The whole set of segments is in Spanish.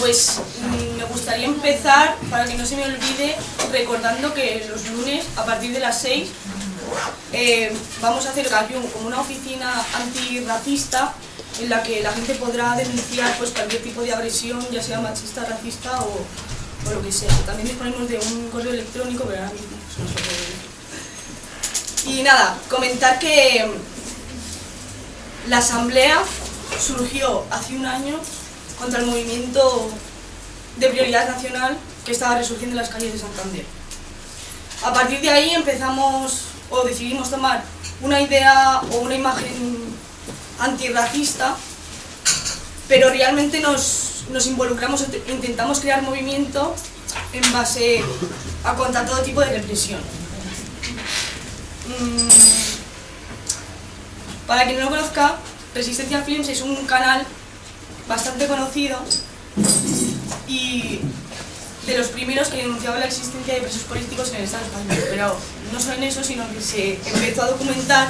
pues mm, me gustaría empezar, para que no se me olvide, recordando que los lunes, a partir de las 6, eh, vamos a hacer aquí como una oficina antirracista en la que la gente podrá denunciar pues, cualquier tipo de agresión, ya sea machista, racista o, lo que sea. También disponemos de un correo electrónico, pero ahora mismo se. Y nada, comentar que la asamblea surgió hace un año contra el movimiento de prioridad nacional que estaba resurgiendo en las calles de Santander. A partir de ahí empezamos o decidimos tomar una idea o una imagen antirracista, pero realmente nos, nos involucramos, intentamos crear movimiento en base a contra todo tipo de represión. Mm, para quien no lo conozca, Resistencia Films es un canal bastante conocido y de los primeros que denunciaba la existencia de presos políticos en el Estado español. Pero no solo en eso, sino que se empezó a documentar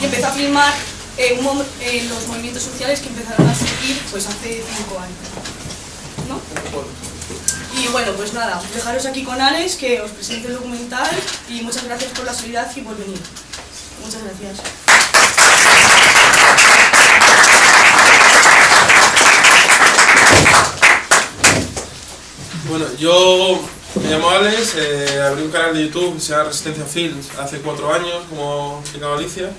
y empezó a filmar eh, eh, los movimientos sociales que empezaron a surgir pues, hace cinco años. ¿no? Y bueno, pues nada, dejaros aquí con Alex que os presente el documental y muchas gracias por la solidaridad y por venir. Muchas gracias. Bueno, yo me llamo Alex, eh, abrí un canal de YouTube que se llama Resistencia Films hace cuatro años, como explicaba Alicia.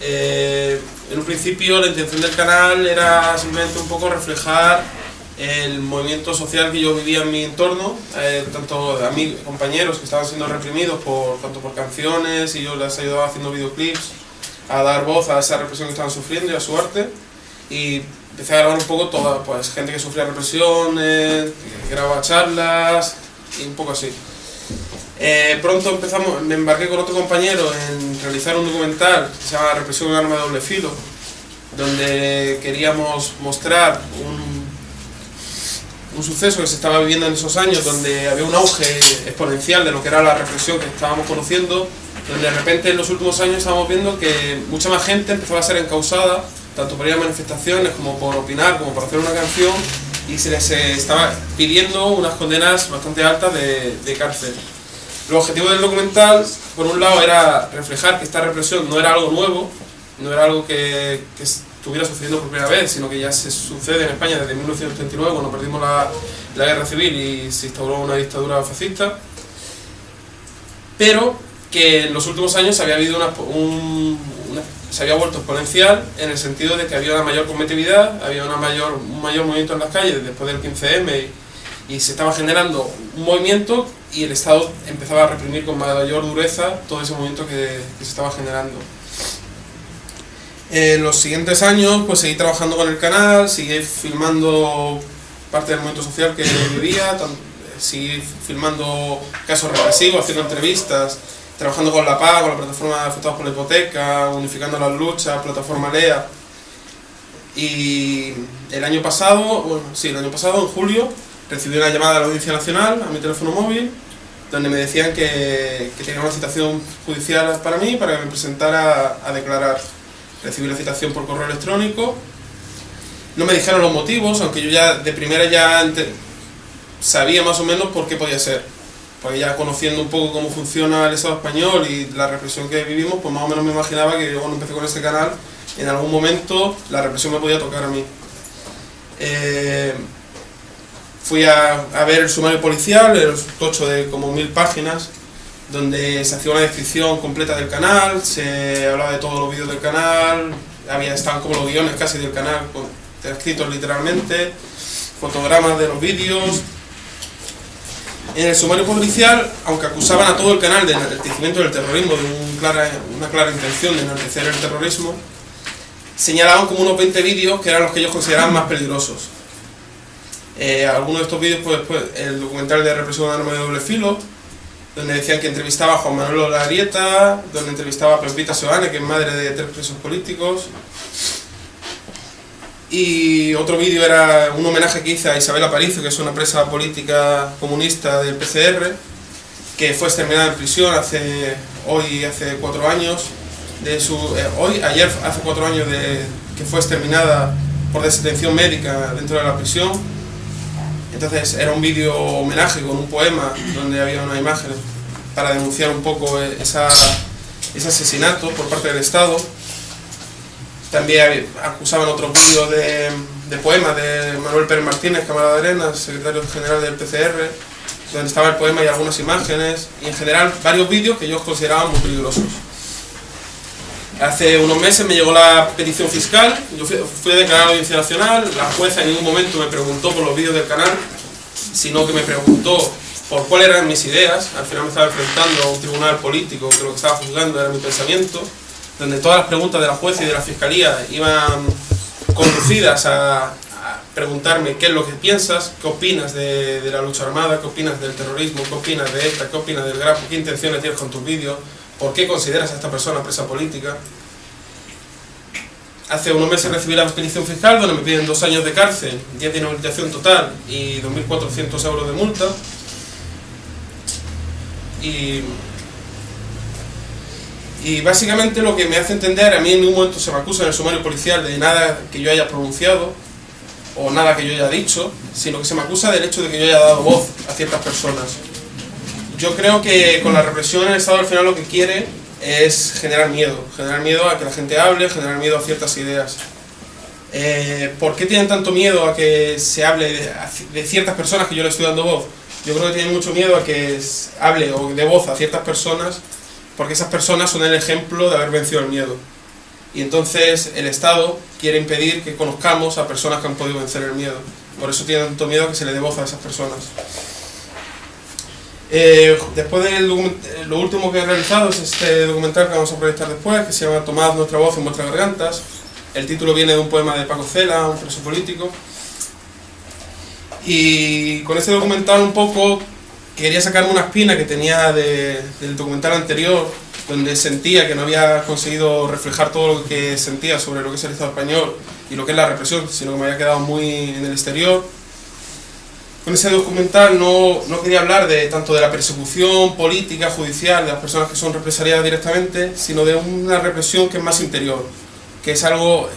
Eh, en un principio la intención del canal era simplemente un poco reflejar el movimiento social que yo vivía en mi entorno, eh, tanto a mis compañeros que estaban siendo reprimidos por, tanto por canciones y yo les ayudaba haciendo videoclips a dar voz a esa represión que estaban sufriendo y a su arte y empecé a grabar un poco toda, pues gente que sufría represión, eh, grababa charlas y un poco así. Eh, pronto empezamos, me embarqué con otro compañero en realizar un documental que se llama Represión en arma de doble filo, donde queríamos mostrar un, un suceso que se estaba viviendo en esos años, donde había un auge exponencial de lo que era la represión que estábamos conociendo, donde de repente en los últimos años estábamos viendo que mucha más gente empezaba a ser encausada tanto por ir a manifestaciones como por opinar, como por hacer una canción, y se les eh, estaba pidiendo unas condenas bastante altas de, de cárcel. El objetivo del documental, por un lado, era reflejar que esta represión no era algo nuevo, no era algo que, que estuviera sucediendo por primera vez, sino que ya se sucede en España desde 1939, cuando perdimos la, la guerra civil y se instauró una dictadura fascista, pero que en los últimos años había habido una, un, se había vuelto exponencial en el sentido de que había una mayor competitividad, había una mayor, un mayor movimiento en las calles después del 15M y, se estaba generando un movimiento y el Estado empezaba a reprimir con mayor dureza todo ese movimiento que, se estaba generando. En los siguientes años pues seguí trabajando con el canal, seguí filmando parte del movimiento social que vivía, seguí filmando casos represivos, haciendo entrevistas, trabajando con la PA, con la plataforma de afectados por la hipoteca, unificando las luchas, plataforma LEA. Y el año pasado, bueno, sí, el año pasado, en julio, recibí una llamada de la Audiencia Nacional a mi teléfono móvil, donde me decían que, que tenía una citación judicial para mí, para que me presentara a, declarar. Recibí la citación por correo electrónico, no me dijeron los motivos, aunque yo ya de primera ya sabía más o menos por qué podía ser pues ya conociendo un poco cómo funciona el Estado español y la represión que vivimos, pues más o menos me imaginaba que yo cuando empecé con este canal, en algún momento la represión me podía tocar a mí. Eh, fui a, ver el sumario policial, el tocho de como mil páginas, donde se hacía una descripción completa del canal, se hablaba de todos los vídeos del canal, había, estaban como los guiones casi del canal, escritos literalmente, fotogramas de los vídeos, en el sumario policial, aunque acusaban a todo el canal de enaltecimiento del terrorismo, de una clara intención de enaltecer el terrorismo, señalaban como unos 20 vídeos que eran los que ellos consideraban más peligrosos. Eh, algunos de estos vídeos, pues, pues, el documental de represión de arma de doble filo, donde decían que entrevistaba a Juan Manuel Olarieta, donde entrevistaba a Pepita Soane, que es madre de tres presos políticos, y otro vídeo era un homenaje que hice a Isabel Aparicio, que es una presa política comunista del PCR, que fue exterminada en prisión hace hoy hace cuatro años, de su, eh, hoy, ayer hace cuatro años de, que fue exterminada por desatención médica dentro de la prisión. Entonces era un vídeo homenaje con un poema donde había una imagen para denunciar un poco esa, ese asesinato por parte del Estado. También acusaban otros vídeos de, de poemas de Manuel Pérez Martínez, Cámara de Arenas, secretario general del PCR, donde estaba el poema y algunas imágenes, y en general varios vídeos que yo consideraba muy peligrosos. Hace unos meses me llegó la petición fiscal, yo fui, fui a declarar audiencia nacional, la jueza en ningún momento me preguntó por los vídeos del canal, sino que me preguntó por cuáles eran mis ideas, al final me estaba enfrentando a un tribunal político que lo que estaba juzgando era mi pensamiento, donde todas las preguntas de la jueza y de la fiscalía iban conducidas a, preguntarme qué es lo que piensas, qué opinas de, la lucha armada, qué opinas del terrorismo, qué opinas de esta, qué opinas del GRAP, qué intenciones tienes con tus vídeos, por qué consideras a esta persona presa política. Hace unos meses recibí la petición fiscal donde me piden dos años de cárcel, 10 de inhabilitación total y 2.400 euros de multa. Y, y básicamente lo que me hace entender, a mí en ningún momento se me acusa en el sumario policial de nada que yo haya pronunciado o nada que yo haya dicho, sino que se me acusa del hecho de que yo haya dado voz a ciertas personas. Yo creo que con la represión el Estado al final lo que quiere es generar miedo, generar miedo a que la gente hable, generar miedo a ciertas ideas. Eh, ¿Por qué tienen tanto miedo a que se hable de, de, ciertas personas que yo le estoy dando voz? Yo creo que tienen mucho miedo a que hable o de voz a ciertas personas porque esas personas son el ejemplo de haber vencido el miedo. Y entonces el Estado quiere impedir que conozcamos a personas que han podido vencer el miedo. Por eso tiene tanto miedo que se le dé voz a esas personas. Eh, después de lo último que he realizado es este documental que vamos a proyectar después, que se llama Tomad nuestra voz en vuestras gargantas. El título viene de un poema de Paco Cela, un preso político. Y con este documental un poco quería sacarme una espina que tenía de, del documental anterior, donde sentía que no había conseguido reflejar todo lo que sentía sobre lo que es el Estado español y lo que es la represión, sino que me había quedado muy en el exterior. Con ese documental no, no quería hablar de tanto de la persecución política, judicial, de las personas que son represaliadas directamente, sino de una represión que es más interior, que es algo,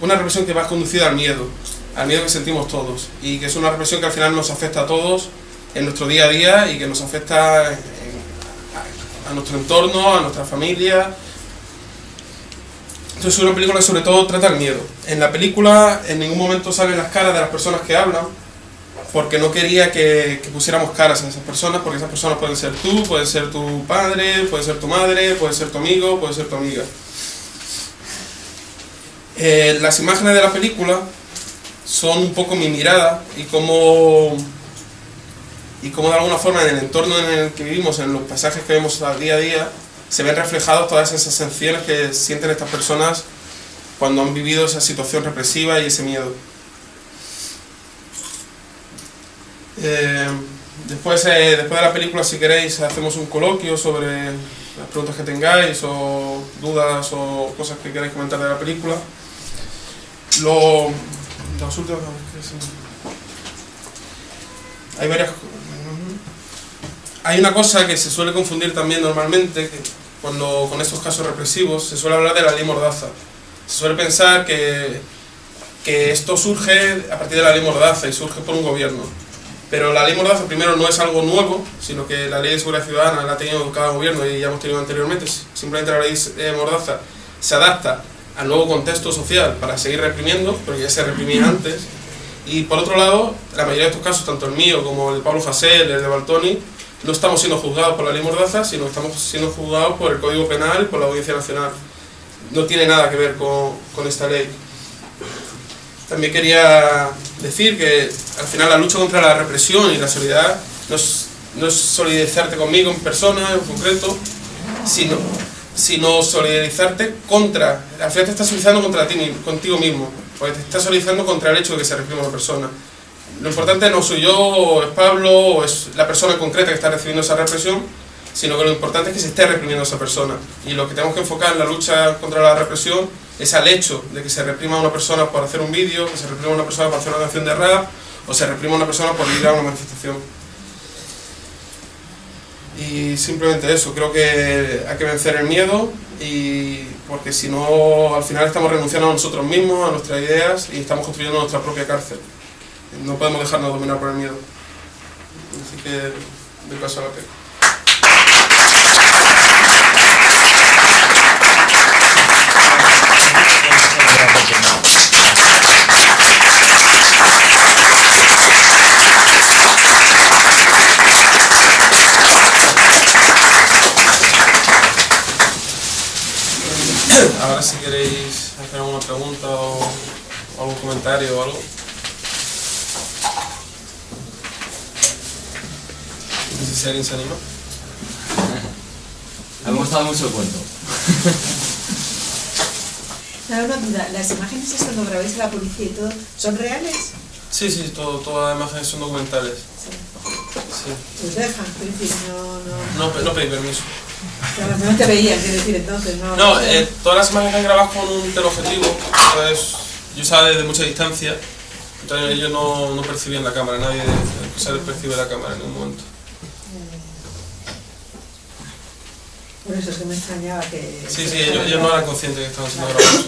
una represión que va conducida al miedo, al miedo que sentimos todos, y que es una represión que al final nos afecta a todos en nuestro día a día y que nos afecta a, nuestro entorno, a nuestra familia. Entonces es una película que sobre todo trata el miedo. En la película en ningún momento salen las caras de las personas que hablan, porque no quería que, que, pusiéramos caras a esas personas, porque esas personas pueden ser tú, pueden ser tu padre, puede ser tu madre, puede ser tu amigo, puede ser tu amiga. Eh, las imágenes de la película son un poco mi mirada y cómo, y cómo de alguna forma en el entorno en el que vivimos, en los paisajes que vemos día a día, se ven reflejados todas esas sensaciones que sienten estas personas cuando han vivido esa situación represiva y ese miedo. Eh, después, eh, después de la película, si queréis, hacemos un coloquio sobre las preguntas que tengáis o dudas o cosas que queráis comentar de la película. Lo, los últimos, hay varias hay una cosa que se suele confundir también normalmente que cuando con estos casos represivos se suele hablar de la ley Mordaza se suele pensar que, que esto surge a partir de la ley Mordaza y surge por un gobierno pero la ley Mordaza primero no es algo nuevo, sino que la ley de seguridad ciudadana la ha tenido cada gobierno y ya hemos tenido anteriormente. Simplemente la ley Mordaza se adapta al nuevo contexto social para seguir reprimiendo, porque ya se reprimía antes. Y por otro lado, la mayoría de estos casos, tanto el mío como el de Pablo Fasel, el de Baltoni, no estamos siendo juzgados por la ley Mordaza, sino estamos siendo juzgados por el Código Penal por la Audiencia Nacional. No tiene nada que ver con, con esta ley. También quería decir que al final la lucha contra la represión y la solidaridad no es, no es solidarizarte conmigo en persona, en concreto, sino, sino solidarizarte contra, al final te estás solidarizando contra ti, contigo mismo, porque te estás solidarizando contra el hecho de que se reprima una persona. Lo importante no soy yo, es Pablo, o es la persona concreta que está recibiendo esa represión, sino que lo importante es que se esté reprimiendo a esa persona. Y lo que tenemos que enfocar en la lucha contra la represión es al hecho de que se reprima a una persona por hacer un vídeo, que se reprima a una persona por hacer una canción de rap, o se reprima a una persona por ir a una manifestación. Y simplemente eso, creo que hay que vencer el miedo, y porque si no, al final estamos renunciando a nosotros mismos, a nuestras ideas, y estamos construyendo nuestra propia cárcel. No podemos dejarnos dominar por el miedo. Así que de paso a la pena. Ahora si queréis hacer alguna pregunta o algún comentario o algo. No sé si alguien se anima. Me ha gustado mucho el cuento. Ahora una duda, ¿las imágenes es cuando grabáis a la policía y todo, son reales? Sí, sí, todo, todas las imágenes son documentales. Sí. Sí. Os dejan, quiero decir, no, no... No, no pedí permiso. Claro, no te veían, quiero decir, entonces, no... No, eh, todas las imágenes están grabadas con un teleobjetivo, entonces yo estaba desde mucha distancia, entonces ellos no, no percibían la cámara, nadie se les percibe la cámara en ningún momento. Por eso es que me extrañaba que... Sí, sí, ellos, ellos no eran conscientes que estaban siendo grabados.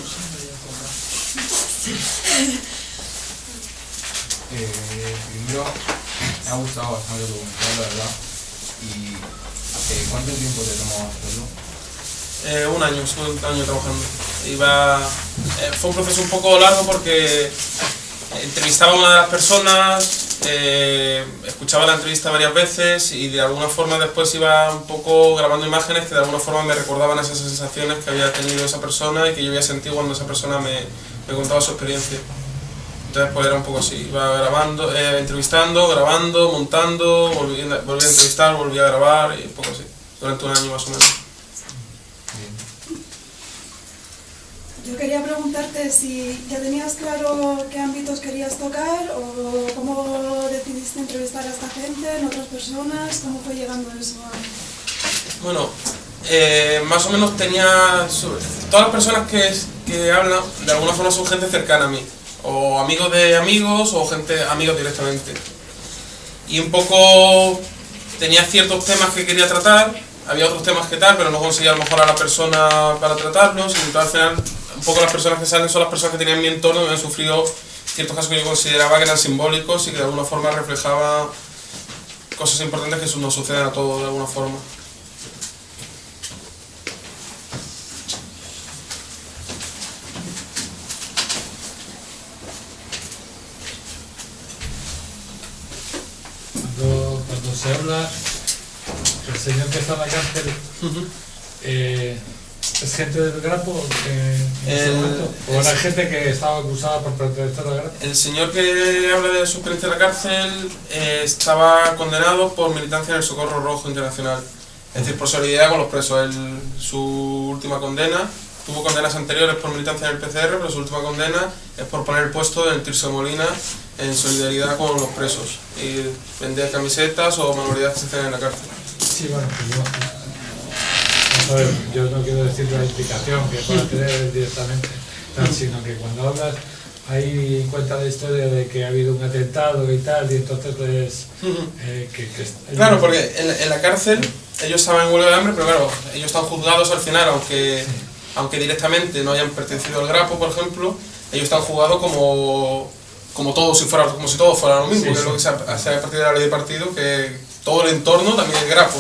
Eh, primero, me ha gustado bastante el documental, la verdad. ¿Y eh, cuánto tiempo te tomó hacerlo? Eh, un año, estuve un año trabajando. Iba, eh, fue un proceso un poco largo porque entrevistaba a una de las personas, eh, escuchaba la entrevista varias veces y de alguna forma después iba un poco grabando imágenes que de alguna forma me recordaban esas sensaciones que había tenido esa persona y que yo había sentido cuando esa persona me, me contaba su experiencia. Entonces pues era un poco así, iba grabando, eh, entrevistando, grabando, montando, volví, volví a entrevistar, volví a grabar y un poco así, durante un año más o menos. Yo quería preguntarte si ya tenías claro qué ámbitos querías tocar o cómo decidiste entrevistar a esta gente, en otras personas, cómo fue llegando eso a... Bueno, eh, más o menos tenía... Todas las personas que, que hablan, de alguna forma son gente cercana a mí. O amigos de amigos o gente amigos directamente. Y un poco tenía ciertos temas que quería tratar, había otros temas que tal, pero no conseguía a lo mejor a la persona para tratarlos. Y al final, un poco las personas que salen son las personas que tenían en mi entorno y han sufrido ciertos casos que yo consideraba que eran simbólicos y que de alguna forma reflejaban cosas importantes que nos suceden a todos de alguna forma. Cuando, cuando se habla, el señor que está en la cárcel eh, es gente del Grapo eh, en ese El- momento? o el- gente que estaba acusada por pertenecer al Grapo. El señor que habla de su experiencia en la cárcel eh, estaba condenado por militancia en el Socorro Rojo Internacional. Es decir, por solidaridad con los presos. Él- su última condena, tuvo condenas anteriores por militancia en el PCR, pero su última condena es por poner el puesto en Tirso de Molina en solidaridad con los presos. Y vender camisetas o manualidades que se hacen en la cárcel. Sí, bueno, pues yo, a ver, yo no quiero decir la implicación que pueda tener directamente, tal, sino que cuando hablas, ahí cuenta la historia de que ha habido un atentado y tal, y entonces pues... eh, que, que- Claro, porque en, en la cárcel ellos estaban en huelga de hambre, pero claro, ellos están juzgados al final, aunque, aunque directamente no hayan pertenecido al Grapo, por ejemplo, ellos están juzgados como, como, todos, si fuera, como si todo fuera lo mismo, Sí, que es lo que se hace a partir de la ley de partido, que todo el entorno también es Grapo.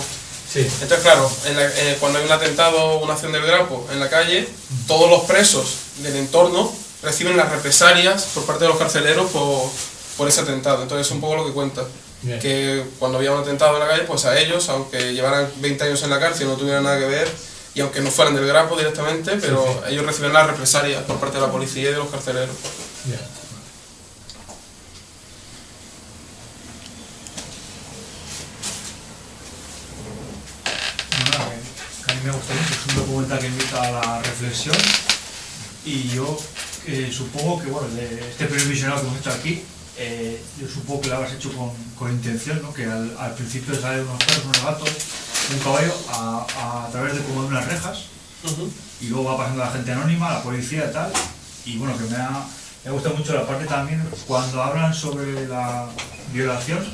Sí, Entonces, claro, en la- eh, cuando hay un atentado o una acción del Grapo en la calle, todos los presos del entorno reciben las represalias por parte de los carceleros por, por ese atentado. Entonces, es un poco lo que cuenta. Bien. Que cuando había un atentado en la calle, pues a ellos, aunque llevaran 20 años en la cárcel y no tuvieran nada que ver, y aunque no fueran del Grapo directamente, pero ellos reciben las represalias por parte de la policía y de los carceleros. Bueno, nada, me gusta mucho, es un documental que invita a la reflexión y yo eh, supongo que, bueno, de este primer visionado que hemos hecho aquí, eh, yo supongo que lo habrás hecho con, con intención, ¿no? Que al, al principio salen unos perros, unos gatos, un caballo a, a, través de como de unas rejas y luego va pasando la gente anónima, la policía y tal, y bueno, que me ha, me gusta mucho la parte también cuando hablan sobre la violación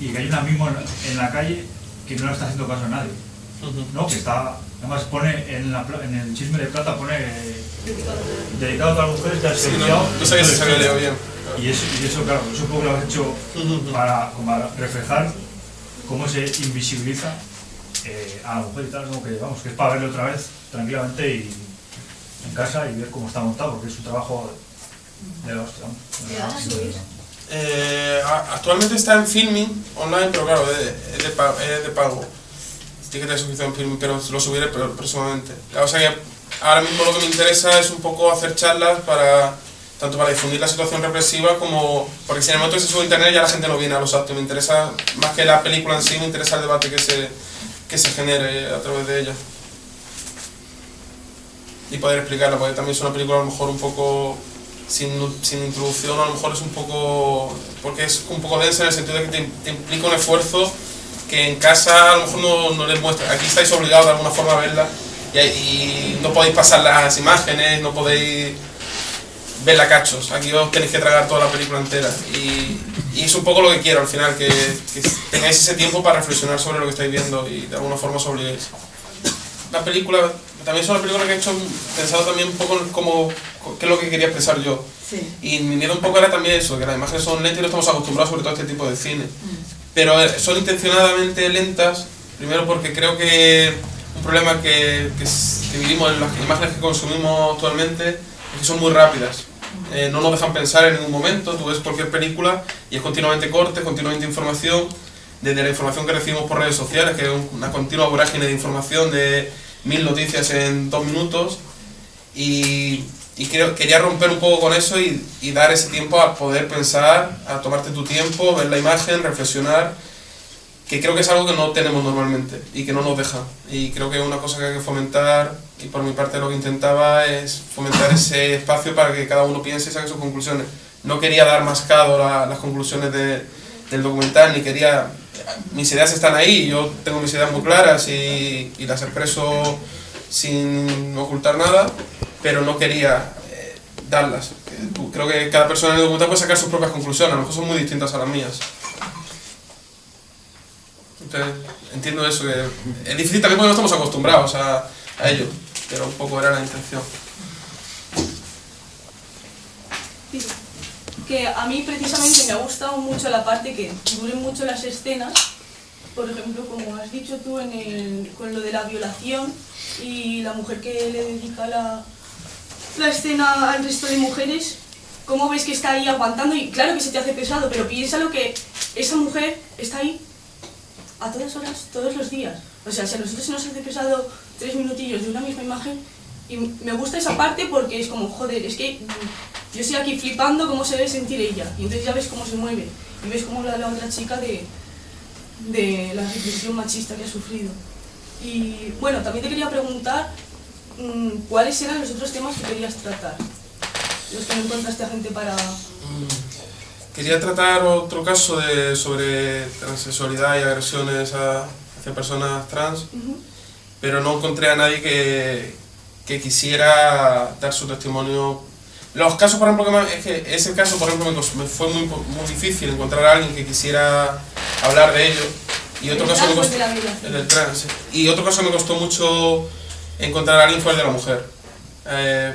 y que hay una mismo en, en la calle que no le está haciendo caso a nadie. ¿No? Que está, además pone en, la, pla- en el chisme de plata, pone eh, dedicado a todas las mujeres que han Sí, no, silenciado. no sabía si se había leído bien. Y eso, y eso claro, eso poco lo has hecho para, para reflejar cómo se invisibiliza eh, a la mujer y tal, como que vamos, que es para verlo otra vez tranquilamente y en casa y ver cómo está montado, porque es un trabajo de la hostia. Eh, actualmente está en filming online, pero claro, es, es de, pa- es de pago. Tiene que suscripción en filming, pero lo subiré pr- próximamente. O sea que ahora mismo lo que me interesa es un poco hacer charlas para tanto para difundir la situación represiva como porque si en el momento que se sube a internet ya la gente no viene a los actos. Me interesa más que la película en sí, me interesa el debate que se, que se genere a través de ella. Y poder explicarla, porque también es una película a lo mejor un poco sin, sin introducción, a lo mejor es un poco. porque es un poco densa en el sentido de que te, te implica un esfuerzo que en casa a lo mejor no, no les muestra. Aquí estáis obligados de alguna forma a verla y, y no podéis pasar las imágenes, no podéis verla cachos. Aquí os tenéis que tragar toda la película entera. Y, y es un poco lo que quiero al final, que, que tengáis ese tiempo para reflexionar sobre lo que estáis viendo y de alguna forma os obliguéis. La película, también es una película que he hecho pensado también un poco en cómo, qué es lo que quería expresar yo. Sí. Y mi miedo un poco era también eso, que las imágenes son lentas y no estamos acostumbrados sobre todo a este tipo de cine. Pero son intencionadamente lentas, primero porque creo que un problema que, que, que vivimos en las imágenes que consumimos actualmente es que son muy rápidas. Eh, no nos dejan pensar en ningún momento, tú ves cualquier película y es continuamente corte, continuamente información, desde la información que recibimos por redes sociales, que es un- una continua vorágine de información de mil noticias en dos minutos, y, y creo, quería romper un poco con eso y, y dar ese tiempo a poder pensar, a tomarte tu tiempo, ver la imagen, reflexionar, que creo que es algo que no tenemos normalmente y que no nos deja. Y creo que es una cosa que hay que fomentar y por mi parte lo que intentaba es fomentar ese espacio para que cada uno piense y saque sus conclusiones. No quería dar mascado la- las conclusiones de- del documental, ni quería... Mis ideas están ahí, yo tengo mis ideas muy claras y, y las expreso sin ocultar nada, pero no quería eh, darlas. Creo que cada persona en el documental puede sacar sus propias conclusiones, a lo mejor son muy distintas a las mías. Entonces, entiendo eso, que es difícil también porque no estamos acostumbrados a, ello, pero un poco era la intención. que a mí precisamente me ha gustado mucho la parte que duren mucho las escenas, por ejemplo, como has dicho tú con lo de la violación y la mujer que le dedica la, la escena al resto de mujeres, cómo ves que está ahí aguantando y claro que se te hace pesado, pero piénsalo que esa mujer está ahí a todas horas, todos los días. O sea, si a nosotros se nos hace pesado tres minutillos de una misma imagen, y me gusta esa parte porque es como, joder, es que yo estoy aquí flipando cómo se debe sentir ella. Y entonces ya ves cómo se mueve. Y ves cómo la, la otra chica de, de la represión machista que ha sufrido. Y bueno, también te quería preguntar cuáles eran los otros temas que querías tratar. Los que no encontraste a gente para... Quería tratar otro caso de, sobre transexualidad y agresiones a- hacia personas trans, Ujú. pero no encontré a nadie que, que quisiera dar su testimonio. Los casos, por ejemplo, que me- es que ese caso, por ejemplo, me, fue muy, muy difícil encontrar a alguien que quisiera hablar de ello. Y otro El caso me costó, de la violación. el del trans. Y otro caso me costó mucho encontrar a alguien fue el de la mujer. Eh,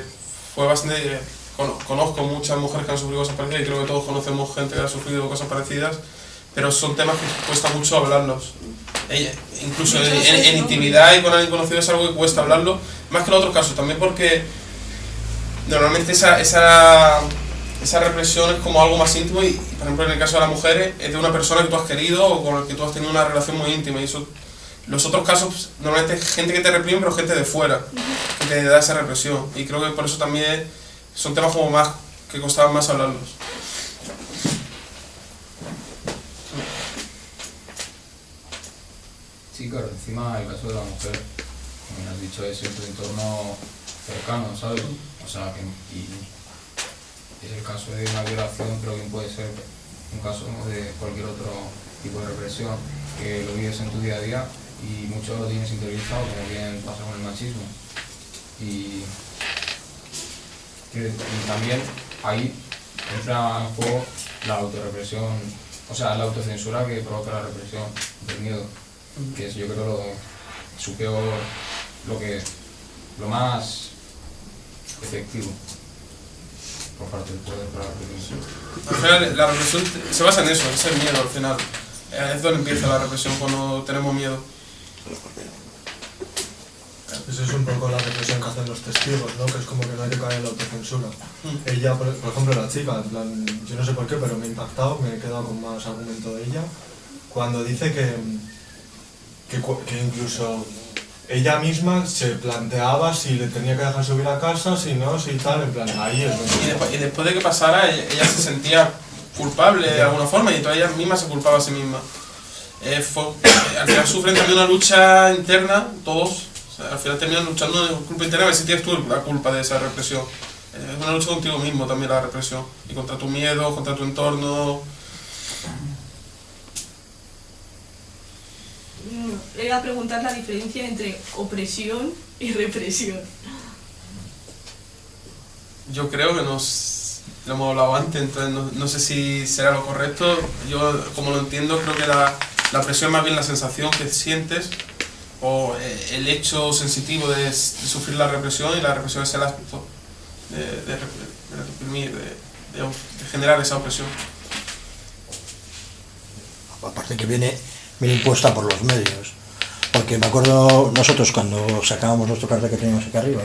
fue bastante. cono- Conozco muchas mujeres que han sufrido cosas parecidas y creo que todos conocemos gente que ha sufrido cosas parecidas, pero son temas que cuesta mucho hablarlos. Ella- incluso en, en- en intimidad y con alguien conocido es algo que cuesta hablarlo, más que en otros casos, también porque normalmente esa, esa, esa represión es como algo más íntimo y, por ejemplo, en el caso de las mujeres es de una persona que tú has querido o con la que tú has tenido una relación muy íntima y eso los otros casos pues, normalmente es gente que te reprime pero gente de fuera que te da esa represión. Y creo que por eso también son temas como más que costaban más hablarlos. Sí, claro, encima el caso de la mujer, como has dicho, es en tu entorno cercano, ¿sabes? O sea, que y es el caso de una violación, pero bien puede ser un caso de cualquier otro tipo de represión que lo vives en tu día a día y mucho lo tienes interiorizado, como bien pasa con el machismo. Y, que- y también ahí entra en juego la autorrepresión, o sea, la autocensura que provoca la represión del miedo que es yo creo lo, su peor, lo que, lo más efectivo. por parte del poder para la represión. Al final, la represión se basa en eso, en ese miedo al final. Es donde empieza la represión, cuando tenemos miedo. Eso es un poco la reflexión que hacen los testigos, ¿no? Que es como que no hay que caer en la autocensura. Mm. Ella, por, por ejemplo, la chica, en plan, yo no sé por qué, pero me ha impactado, me he quedado con más argumento de ella, cuando dice que, que, que incluso ella misma se planteaba si le tenía que dejar subir a casa, si no, si tal, en plan, ahí es Y donde... después, y después de que pasara, ella, ella se sentía culpable de alguna forma y entonces ella misma se culpaba a sí misma. Eh, eh, al final sufren también una lucha interna, todos. O sea, al final terminan luchando en culpa interna, a ver si tienes tú la culpa de esa represión. Eh, Es una lucha contigo mismo también la represión. Y contra tu miedo, contra tu entorno. Mm, Le iba a preguntar la diferencia entre opresión y represión. Yo creo que nos lo hemos hablado antes, entonces no, no sé si será lo correcto. Yo, como lo entiendo, creo que la, la presión es más bien la sensación que sientes o eh, el hecho sensitivo de, sufrir la represión y la represión es el acto de, de, rep- de reprimir, de, generar esa opresión. aparte que viene, viene impuesta por los medios. Porque me acuerdo nosotros cuando sacábamos nuestro cartel que teníamos aquí arriba,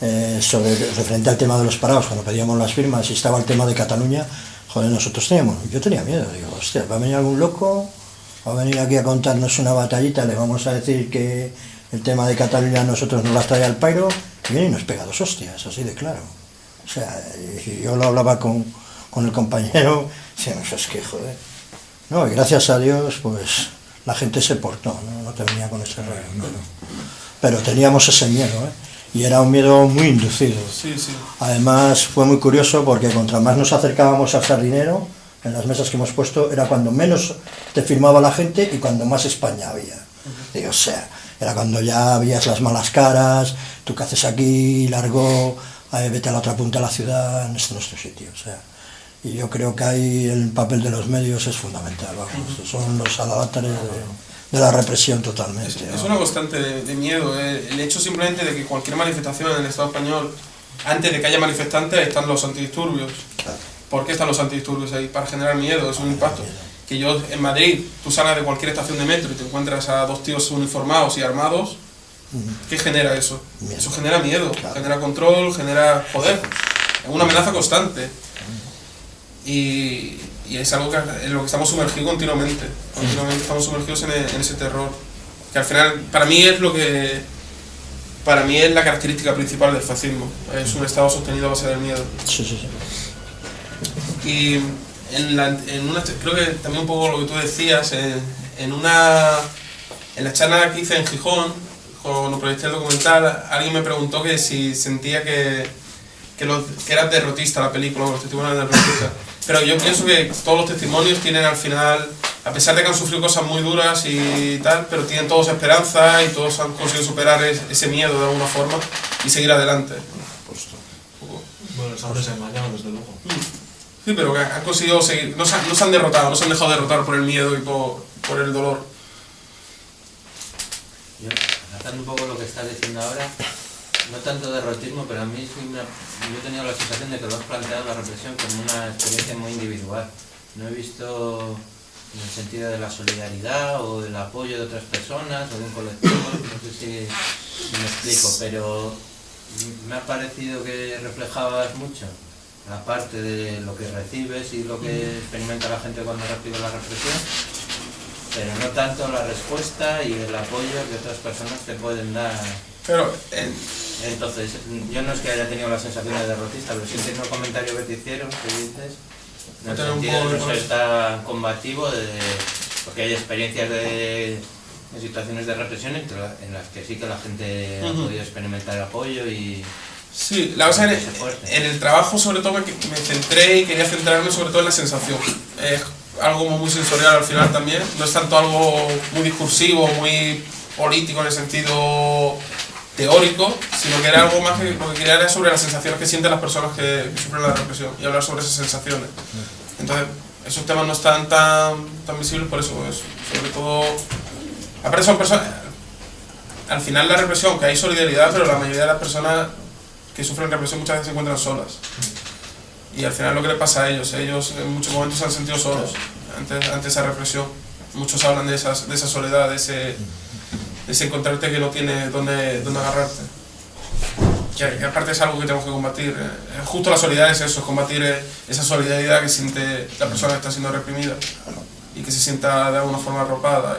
eh, sobre referente al tema de los parados, cuando pedíamos las firmas y estaba el tema de Cataluña, joder, nosotros teníamos, yo tenía miedo, digo, hostia, va a venir algún loco, va a venir aquí a contarnos una batallita, le vamos a decir que el tema de Cataluña a nosotros nos las trae al pairo, y viene y nos pega dos hostias, así de claro. O sea, yo lo hablaba con, con el compañero, decíamos, es que joder. No, y gracias a Dios, pues la gente se portó, no, no te venía con ese rollo. Pero, pero teníamos ese miedo, ¿eh? Y era un miedo muy inducido. Sí, sí. Además, fue muy curioso porque contra más nos acercábamos al sardinero, en las mesas que hemos puesto, era cuando menos te firmaba la gente y cuando más España había. Digo, o sea, era cuando ya veías las malas caras, tú qué haces aquí, largo, eh, vete a la otra punta de la ciudad, en este nuestro sitio. O sea, y yo creo que ahí el papel de los medios es fundamental, vamos, son los alavatares de, de la represión totalmente. Es, es una constante de, de miedo. eh. El hecho simplemente de que cualquier manifestación en el Estado español, antes de que haya manifestantes, están los antidisturbios. Claro. ¿Por qué están los antidisturbios ahí? Para generar miedo, es un impacto. Que yo en Madrid, tú salgas de cualquier estación de metro y te encuentras a dos tíos uniformados y armados. ¿qué genera eso? Miedo. Eso genera miedo, Claro. genera control, genera poder. Es una amenaza constante. Y, y es algo que, en lo que estamos sumergidos continuamente. Continuamente estamos sumergidos en, e- en ese terror. Que al final, para mí es lo que. Para mí es la característica principal del fascismo. Es un Estado sostenido a base del miedo. Sí, sí, sí. Y en, la, en una, creo que también un poco lo que tú decías, en, en una en la charla que hice en Gijón, cuando proyecté el documental, alguien me preguntó que si sentía que, que, los- que era derrotista la película, o los testimonios eran derrotistas. Pero yo pienso que todos los testimonios tienen al final, a pesar de que han sufrido cosas muy duras y tal, pero tienen todos esperanza y todos han conseguido superar es- ese miedo de alguna forma y seguir adelante. Bueno, les han desengañado, desde luego. Sí, pero que han conseguido seguir, no se, no se han derrotado, no se han dejado derrotar por el miedo y por, por el dolor. Yo, tratando un poco lo que estás diciendo ahora, no tanto derrotismo, pero a mí ha- yo he tenido la sensación de que lo has planteado la represión como una experiencia muy individual. No he visto en el sentido de la solidaridad o del apoyo de otras personas o de un colectivo, no sé si me explico, pero me ha parecido que reflejabas mucho la parte de lo que recibes y lo que experimenta la gente cuando recibe la represión pero no tanto la respuesta y el apoyo que otras personas te pueden dar. Pero en- Entonces, yo no es que haya tenido la sensación de derrotista, pero sí tengo un comentario verticiero que dices, en el sentido de no ser tan combativo, de, porque hay experiencias de, de situaciones de represión en, que la- en las que sí que la gente ha podido experimentar apoyo y... sí, la cosa en, en el trabajo sobre todo me, me centré y quería centrarme sobre todo en la sensación. Es algo muy sensorial al final también, no es tanto algo muy discursivo, muy político en el sentido teórico, sino que era algo más que lo que quería era sobre las sensaciones que sienten las personas que, que sufren la represión y hablar sobre esas sensaciones. Entonces, esos temas no están tan, tan visibles por eso, es, sobre todo... Aparte son personas... Al final la represión, que hay solidaridad, pero la mayoría de las personas que sufren represión muchas veces se encuentran solas. y al final lo que le pasa a ellos, ellos en muchos momentos se han sentido solos ante, ante esa represión. Muchos hablan de, esas, de esa soledad, de ese, de encontrarte que no tiene dónde, dónde agarrarte. Que, aparte es algo que tenemos que combatir. eh, Justo la solidaridad es eso, es combatir eh, esa solidaridad que siente la persona que está siendo reprimida y que se sienta de alguna forma arropada.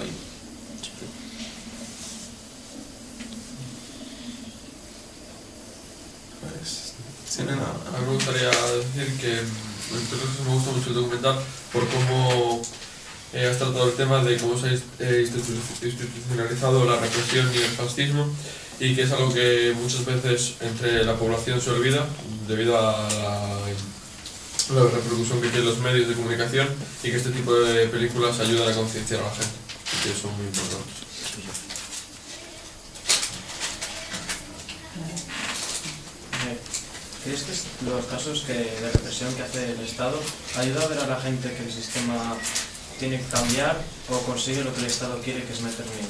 Pues, nada. A mí me gustaría decir que este caso me gusta mucho el documental por cómo eh, has tratado el tema de cómo se ha eh, institu- institucionalizado la represión y el fascismo y que es algo que muchas veces entre la población se olvida debido a la, la repercusión que tienen los medios de comunicación y que este tipo de películas ayudan a concienciar a la gente que son muy importantes. Eh, ¿Crees que es- los casos que, de represión que hace el Estado ayuda a ver a la gente que el sistema tiene que cambiar o consigue lo que el Estado quiere, que es meter miedo?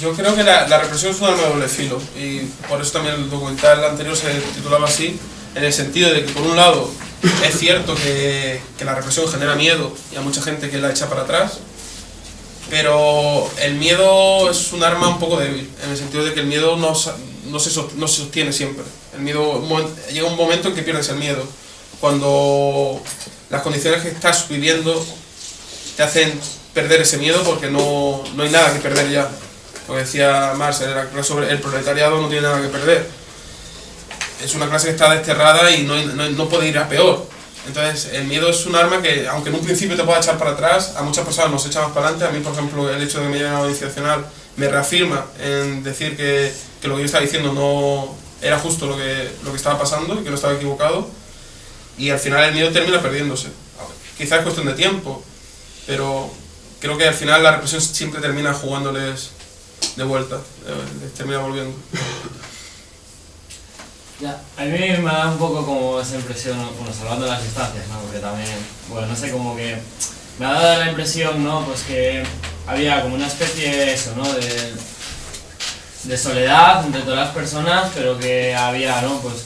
Yo creo que la, la represión es un arma de doble filo y por eso también el documental anterior se titulaba así, en el sentido de que por un lado es cierto que, que la represión genera miedo y a mucha gente que la echa para atrás, pero el miedo es un arma un poco débil, en el sentido de que el miedo no, no, se, no se sostiene siempre. El miedo, llega un momento en que pierdes el miedo, cuando las condiciones que estás viviendo te hacen perder ese miedo porque no, no hay nada que perder ya. Como decía Marx, clase sobre el proletariado no tiene nada que perder. Es una clase que está desterrada y no, no, puede ir a peor. Entonces, el miedo es un arma que, aunque en un principio te pueda echar para atrás, a muchas personas nos echa más para adelante. A mí, por ejemplo, el hecho de que me lleven a la audiencia nacional me reafirma en decir que, que lo que yo estaba diciendo no era justo lo que, lo que estaba pasando y que no estaba equivocado. Y al final el miedo termina perdiéndose. Quizás es cuestión de tiempo, pero creo que al final la represión siempre termina jugándoles de vuelta, eh, les termina volviendo. Ya. A mí me da un poco como esa impresión, ¿no? bueno, salvando las distancias, ¿no? Porque también, bueno, no sé, como que me ha dado la impresión, ¿no? Pues que había como una especie de eso, ¿no? De, de soledad entre todas las personas, pero que había, ¿no? Pues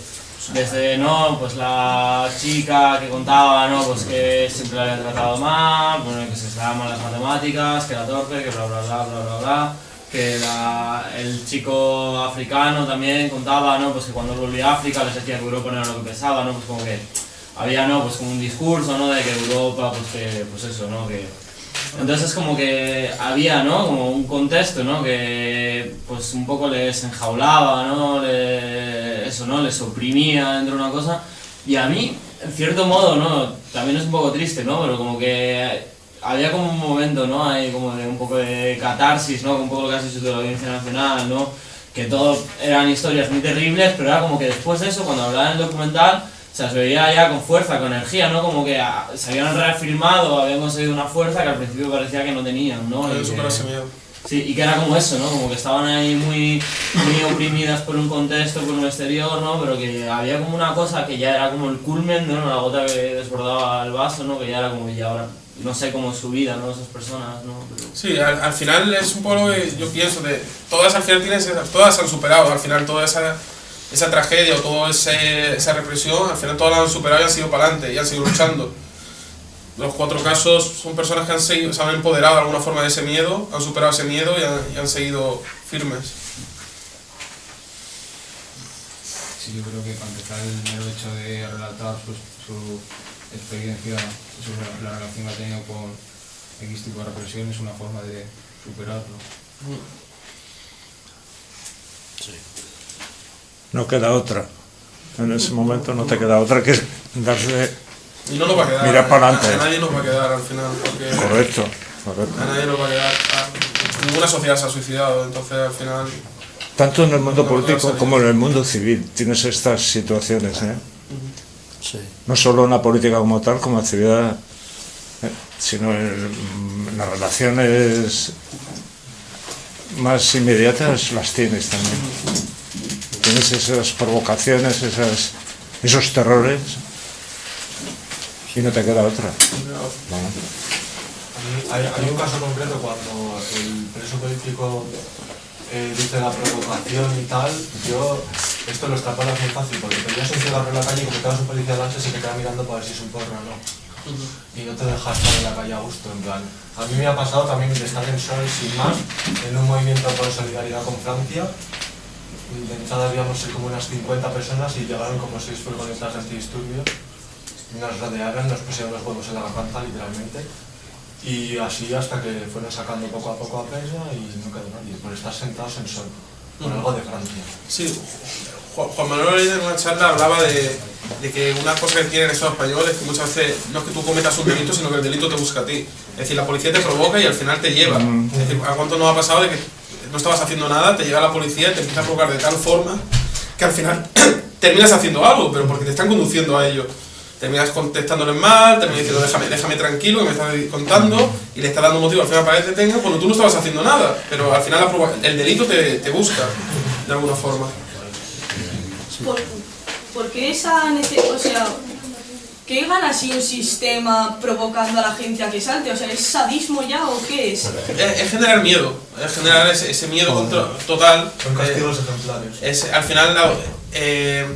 desde, ¿no? Pues la chica que contaba, ¿no? Pues que siempre la habían tratado mal, bueno, que se daban mal las matemáticas, que era torpe, que bla, bla, bla, bla, bla, bla que la- el chico africano también contaba, ¿no? Pues que cuando volvía a África les decía que Europa no era lo que pensaba, ¿no? Pues como que había, ¿no? Pues como un discurso, ¿no? De que Europa, pues que, pues eso, ¿no? Que entonces es como que había, ¿no? Como un contexto, ¿no? Que pues un poco les enjaulaba, ¿no? Le- eso, ¿no? Les oprimía dentro de una cosa. Y a mí, en cierto modo, ¿no? También es un poco triste, ¿no? Pero como que había como un momento, ¿no? Ahí como de un poco de catarsis, ¿no? Un poco lo que has dicho de la Audiencia Nacional, ¿no? Que todo eran historias muy terribles, pero era como que después de eso, cuando hablaban en el documental, se las veía ya con fuerza, con energía, ¿no? Como que ah, se habían reafirmado, habían conseguido una fuerza que al principio parecía que no tenían, ¿no? Y que-. Sí, y que era como eso, ¿no? Como que estaban ahí muy, muy oprimidas por un contexto, por un exterior, ¿no? Pero que había como una cosa que ya era como el culmen, ¿no? La gota que desbordaba el vaso, ¿no? Que ya era como, ya ahora, no sé cómo es su vida, ¿no? Esas personas, ¿no? Pero... Sí, al, al final es un poco lo que yo pienso de todas al final tienen esa- todas se han superado, al final toda esa, esa tragedia o toda ese- esa represión, al final todas la han superado y han seguido para adelante y han seguido luchando. Los cuatro casos son personas que han seguido, se han empoderado de alguna forma de ese miedo, han superado ese miedo y han, y han seguido firmes. Sí, yo creo que para empezar el mero hecho de relatar su, su experiencia sobre la relación que ha tenido con X tipo de represión es una forma de superarlo. No queda otra. En ese momento no te queda otra que darse. Y no nos va a quedar, Mirar para a, a adelante. nadie nos va a quedar al final, porque Correcto, correcto. a nadie nos va a quedar, a- ninguna sociedad se ha suicidado, entonces al final Tanto en el mundo político como en el mundo civil tienes estas situaciones, ¿eh? Sí. No solo en la política como tal, como actividad, ¿eh? sino en, en las relaciones más inmediatas las tienes también. Esas provocaciones, esas, esos terrores y no te queda otra. Mí hay, hay un caso concreto cuando el preso político eh, dice la provocación y tal, yo esto lo extrapolas muy fácil porque te llevas un cigarro en la calle y como te vas un policía delante se te queda mirando para ver si es un porro o no. Y no te deja estar en la calle a gusto, en plan. A mí me ha pasado también de estar en Sol sin más, en un movimiento por solidaridad con Francia. De entrada habíamos como unas 50 personas y llegaron como seis furgonetas antidisturbios. Nos rodearon, nos pusieron los huevos en la garganta literalmente. Y así hasta que fueron sacando poco a poco a presa y no quedó nadie, por estar sentados en Sol, por algo de Francia. Sí, Juan Manuel en una charla hablaba de, de que una cosa que tiene el Estado español es que muchas veces no es que tú cometas un delito, sino que el delito te busca a ti. Es decir, la policía te provoca y al final te lleva. Es decir, ¿a cuánto nos ha pasado de que no estabas haciendo nada, te llega la policía y te empieza a provocar de tal forma que al final terminas haciendo algo, pero porque te están conduciendo a ello. Terminas contestándoles mal, terminas diciendo déjame, déjame tranquilo que me estás contando y le estás dando motivo al final para que te detenga cuando tú no estabas haciendo nada, pero al final la el delito te, te busca de alguna forma. ¿Por, qué esa nece- o sea, qué gana si un sistema provocando a la gente a que salte? O sea, ¿es sadismo ya o qué es? Es, es generar miedo, es generar ese, ese miedo contra- total. Son castigos eh, ejemplares. es al final la- eh,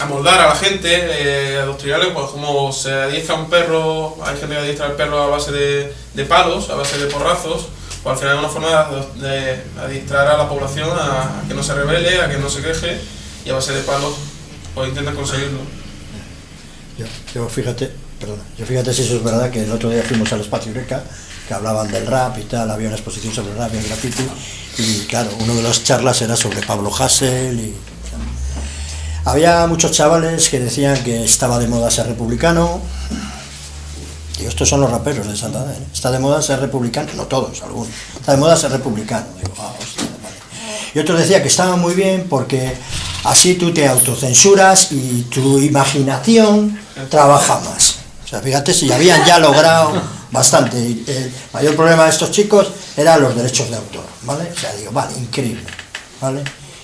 amoldar a la gente, eh, adoctrinarle, pues como se adiestra un perro, hay gente que adiestra al perro a base de, de palos, a base de porrazos, pues al final es una forma de, de adiestrar a la población a, a que no se rebele, a que no se queje y a base de palos pues intentan conseguirlo. Yo, yo fíjate, perdón, yo fíjate si eso es verdad que el otro día fuimos al espacio Eureka, que hablaban del rap y tal, había una exposición sobre el rap y el graffiti, y claro, una de las charlas era sobre Pablo Hassel y había muchos chavales que decían que estaba de moda ser republicano. Digo, estos son los raperos de Santander. ¿eh? Está de moda ser republicano, no todos, algunos. Está de moda ser republicano. Digo, ah, hostia. Y otros decía que estaba muy bien porque así tú te autocensuras y tu imaginación trabaja más. O sea, fíjate si habían ya logrado bastante. Y El mayor problema de estos chicos eran los derechos de autor, ¿vale? O sea, digo, vale, increíble, ¿vale?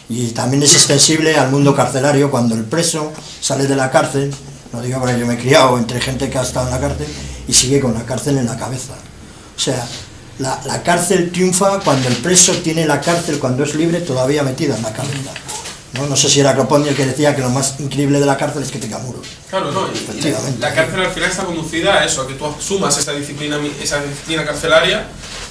Y también es extensible al mundo carcelario cuando el preso sale de la cárcel, no digo porque yo me he criado entre gente que ha estado en la cárcel y sigue con la cárcel en la cabeza. O sea, la, la cárcel triunfa cuando el preso tiene la cárcel cuando es libre todavía metida en la cabeza. No, no sé si era Croponi el que decía que lo más increíble de la cárcel es que tenga muros. Claro, no, y- y la, Efectivamente. la cárcel al final está conducida a eso, a que tú asumas esa disciplina, esa disciplina carcelaria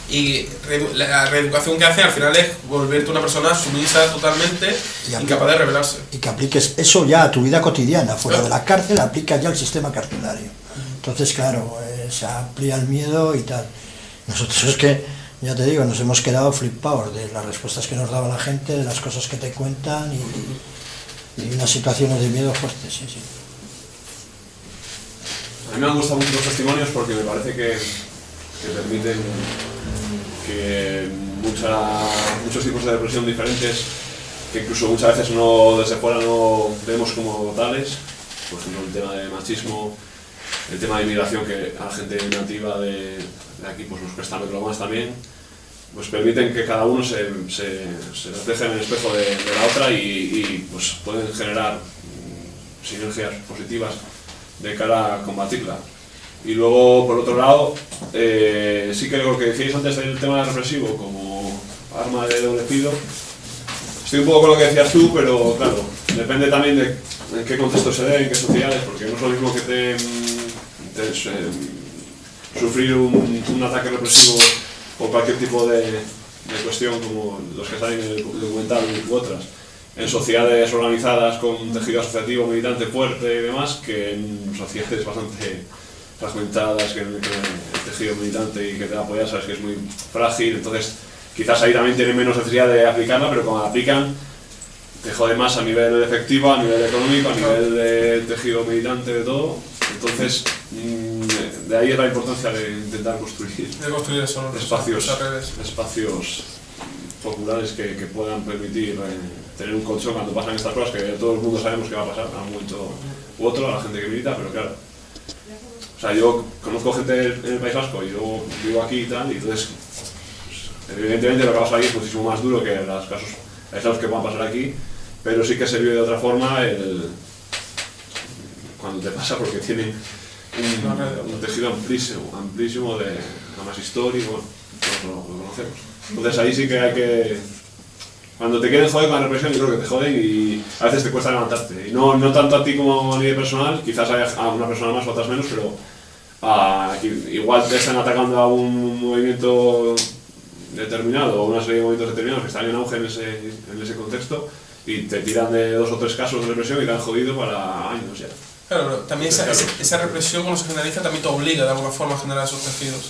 y la reeducación que hace al final es volverte una persona sumisa totalmente, incapaz de rebelarse. y que apliques eso ya a tu vida cotidiana, fuera de la cárcel, aplicas ya el sistema carcelario. Entonces, claro, eh, se amplía el miedo y tal. Nosotros es que, ya te digo, nos hemos quedado flipados de las respuestas que nos daba la gente, de las cosas que te cuentan y, unas situaciones de miedo fuertes, sí, sí. A mí me han gustado mucho los testimonios porque me parece que, que permiten que mucha- muchos tipos de depresión diferentes, que incluso muchas veces no desde fuera no vemos como tales, por ejemplo el tema de machismo, el tema de inmigración que a la gente nativa de, de aquí pues nos cuesta verlo más también, pues permiten que cada uno se, se, se refleje en el espejo de, de la otra y, y, pues pueden generar sinergias positivas de cara a combatirla. Y luego, por otro lado, eh, sí que lo que decíais antes del tema represivo como arma de doble filo, estoy un poco con lo que decías tú, pero claro, depende también de en qué contexto se dé, en qué sociedades, porque no es lo mismo que te, eh, sufrir un, un ataque represivo o cualquier tipo de, cuestión como los que salen en el documental u otras, en sociedades organizadas con tejido asociativo militante fuerte y demás, que en sociedades bastante fragmentadas, que, el tejido militante y que te da apoyar sabes que es muy frágil, entonces quizás ahí también tienen menos necesidad de aplicarla, pero cuando la aplican te jode más a nivel efectivo, a nivel económico, a nivel de tejido militante, de todo. Entonces, mm, de ahí es la importancia de intentar construir, espacios, espacios populares que, que puedan permitir eh, tener un colchón cuando pasan estas cosas, que todo el mundo sabemos que va a pasar a un momento u otro, a la gente que milita, pero claro. O sea, yo conozco gente en el País Vasco, yo vivo aquí y tal, y entonces, pues, evidentemente lo que pasa aquí es muchísimo más duro que los casos aislados que puedan pasar aquí, pero sí que se vive de otra forma el, cuando te pasa porque tiene un, un tejido amplísimo, amplísimo de además histórico, lo, lo conocemos. Entonces ahí sí que hay que Cuando te quieren joder con la represión, yo creo que te joden y a veces te cuesta levantarte. Y no, no tanto a ti como a nivel personal, quizás haya a una persona más o otras menos, pero a- igual te están atacando a un movimiento determinado o una serie de movimientos determinados que están en auge en ese, en ese contexto y te tiran de dos o tres casos de represión y te han jodido para años ya. Claro, pero también esa, esa- esa represión cuando se generaliza también te obliga de alguna forma a generar esos tejidos.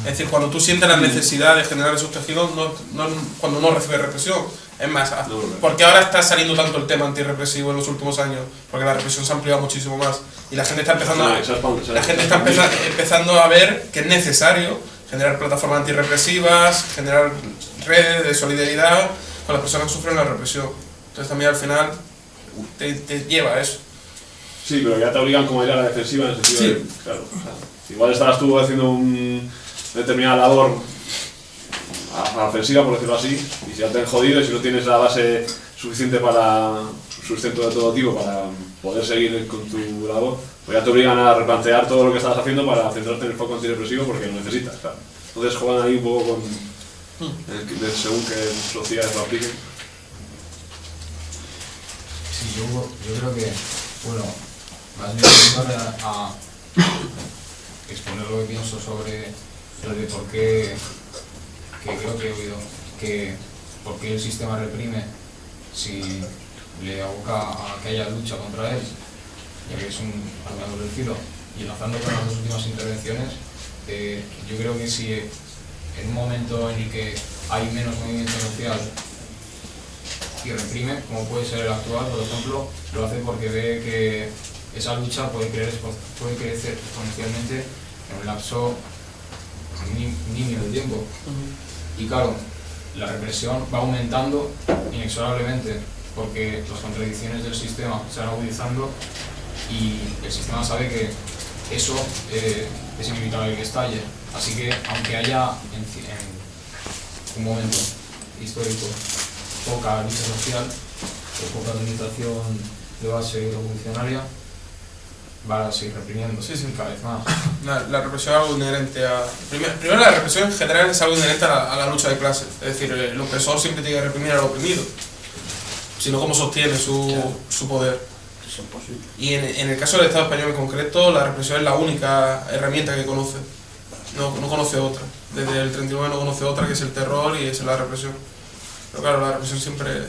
Es decir, cuando tú sientes la necesidad de generar esos tejidos, no, no cuando no recibes represión. Es más, porque ahora está saliendo tanto el tema antirrepresivo en los últimos años, porque la represión se ha ampliado muchísimo más y la gente está empezando a, la gente está empeza- empezando a ver que es necesario generar plataformas antirrepresivas, generar redes de solidaridad con las personas que sufren la represión. Entonces también al final te, te lleva a eso. Sí, pero ya te obligan como a ir a la defensiva en el sentido Sí. de, claro, o sea, igual estabas tú haciendo un, una determinada labor a, a la ofensiva, por decirlo así, y si ya te han jodido y si no tienes la base suficiente para sustento de todo tipo para poder seguir con tu labor, pues ya te obligan a replantear todo lo que estabas haciendo para centrarte en el foco antidepresivo porque lo necesitas, claro. Entonces juegan ahí un poco con, el que- según qué sociedades lo apliquen. Sí, yo, yo creo que, bueno, más a, exponer lo que pienso sobre, sobre por qué, que creo que he oído, que por qué el sistema reprime si le aboca a que haya lucha contra él, ya que es un arma de doble filo. Y enlazando con las dos últimas intervenciones, eh, yo creo que si en un momento en el que hay menos movimiento social y reprime, como puede ser el actual, por ejemplo, lo hace porque ve que esa lucha puede, creer, puede crecer exponencialmente en un lapso ni- nimio de tiempo. Y claro, la represión va aumentando inexorablemente porque las contradicciones del sistema se van agudizando y el sistema sabe que eso eh, es inevitable que estalle. Así que aunque haya en un momento histórico poca lucha social o poca organización de base revolucionaria, va a seguir reprimiendo cada vez más. La, la represión es algo inherente a... Primero, primero, la represión en general es algo inherente a la, a la lucha de clases. Es decir, el opresor siempre tiene que reprimir al oprimido. Si no, ¿cómo sostiene su, su poder? Y en, en el caso del Estado español en concreto, la represión es la única herramienta que conoce. No, no conoce otra. Desde el 39 no conoce otra, que es el terror y es la represión. Pero claro, la represión siempre...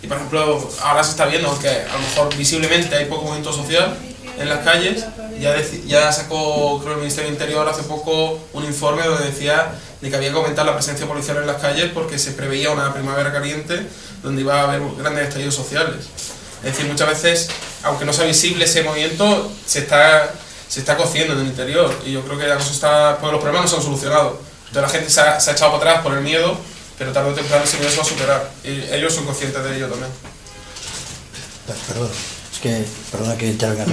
Y por ejemplo, ahora se está viendo que a lo mejor visiblemente hay poco movimiento social en las calles. Ya, ya sacó, creo, el Ministerio del Interior hace poco un informe donde decía de que había que aumentar la presencia policial en las calles porque se preveía una primavera caliente donde iba a haber grandes estallidos sociales. Es decir, muchas veces, aunque no sea visible ese movimiento, se está, se está cociendo en el interior. Y yo creo que la cosa está, pues los problemas no se han solucionado. Entonces la gente se ha, se ha echado para atrás por el miedo, pero tarde o temprano ese miedo se va a superar. Y ellos son conscientes de ello también. Per- Perdón, es que, perdona que intervenga.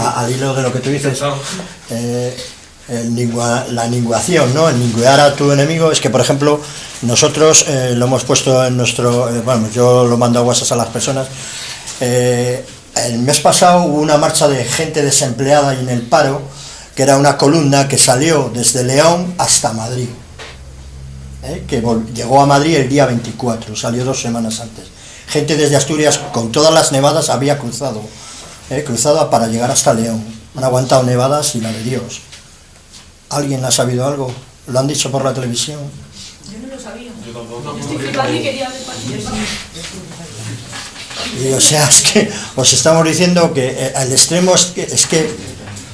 A- al hilo de lo que tú dices, eh, la ninguación, ¿no? El ninguear a tu enemigo es que, por ejemplo, nosotros eh, lo hemos puesto en nuestro. eh, bueno, yo lo mando a WhatsApp a las personas. El mes pasado hubo una marcha de gente desempleada y en el paro, que era una columna que salió desde León hasta Madrid. que llegó a Madrid el día 24, salió dos semanas antes. Gente desde Asturias con todas las nevadas había cruzado, ¿eh? cruzado para llegar hasta León. Han aguantado nevadas y la de Dios. ¿Alguien ha sabido algo? ¿Lo han dicho por la televisión? Yo no lo sabía. Yo tampoco. Estoy flipando y quería ver. Y, o sea, es que os estamos diciendo que eh, el extremo es que, es que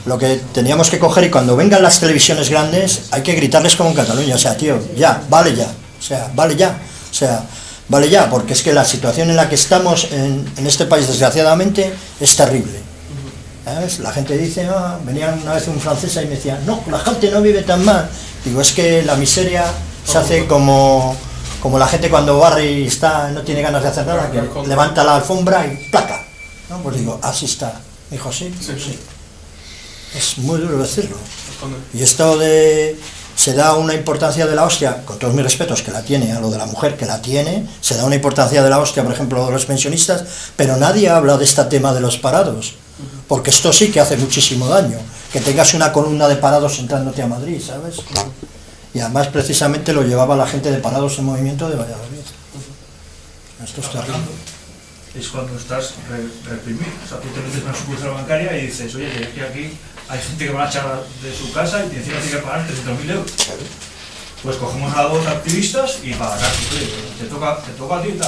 lo que teníamos que coger y cuando vengan las televisiones grandes hay que gritarles como en Cataluña, o sea, tío, ya, vale ya, o sea, vale ya, o sea, vale ya, porque es que la situación en la que estamos en, en este país, desgraciadamente, es terrible. ¿sabes? La gente dice, ah, venía una vez un francés y me decía, no, la gente no vive tan mal. Digo, es que la miseria se hace como, como la gente cuando barre y está, no tiene ganas de hacer nada, que levanta la alfombra y placa. ¿no? Pues digo, así está. Dijo, sí, sí, sí. Es muy duro decirlo. Y esto de se da una importancia de la hostia, con todos mis respetos que la tiene, a lo de la mujer que la tiene, se da una importancia de la hostia, por ejemplo, de los pensionistas, pero nadie habla de este tema de los parados, porque esto sí que hace muchísimo daño, que tengas una columna de parados entrándote a Madrid, ¿sabes? Y además precisamente lo llevaba la gente de parados en movimiento de Valladolid. Esto es está es cuando estás re- reprimido. O sea, tú te metes una sucursal bancaria y dices, oye, que aquí hay gente que va a echar de su casa y encima tiene que pagar 300.000 euros. Pues cogemos a dos activistas y para acá, te toca, te toca a ti.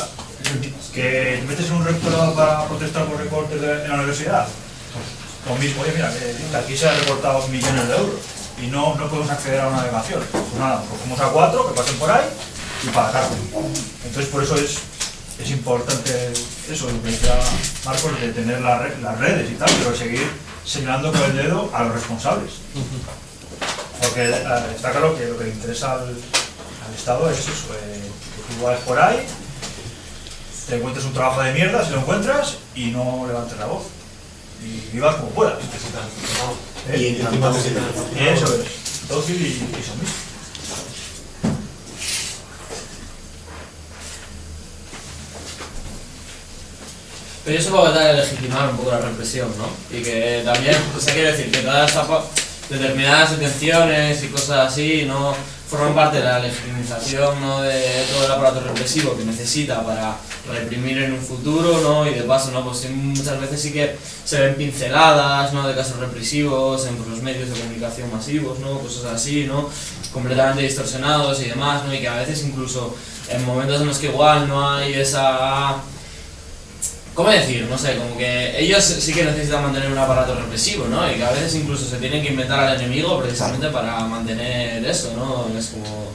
Que te metes en un rectorado para protestar por recortes de- en la universidad. Pues, lo mismo, oye, mira, aquí se han recortado millones de euros y no, no podemos acceder a una delegación. Pues nada, cogemos a cuatro que pasen por ahí y para acá. Entonces, por eso es, es importante eso, lo que decía Marcos, de tener la las redes y tal, pero seguir señalando con el dedo a los responsables. Porque eh, está claro que lo que le interesa al, al Estado es eso, eh, que tú vas por ahí, te encuentres un trabajo de mierda, si lo encuentras, y no levantes la voz. Y vivas como puedas. ¿Eh? Y encima te sientas. Eso es, dócil y, y sumiso. Pero supongo que tal legitimar un poco la represión, ¿no? Y que también, o sea, quiero decir, que todas estas pa- determinadas detenciones y cosas así no forman parte de la legitimización ¿no? de todo el aparato represivo que necesita para reprimir en un futuro, ¿no? Y de paso, ¿no? Pues muchas veces sí que se ven pinceladas, ¿no? De casos represivos en pues, los medios de comunicación masivos, ¿no? Cosas así, ¿no? Completamente distorsionados y demás, ¿no? Y que a veces incluso en momentos en los que igual no hay esa ¿Cómo decir? No sé, como que ellos sí que necesitan mantener un aparato represivo, ¿no? Y que a veces incluso se tienen que inventar al enemigo precisamente para mantener eso, ¿no? Es como...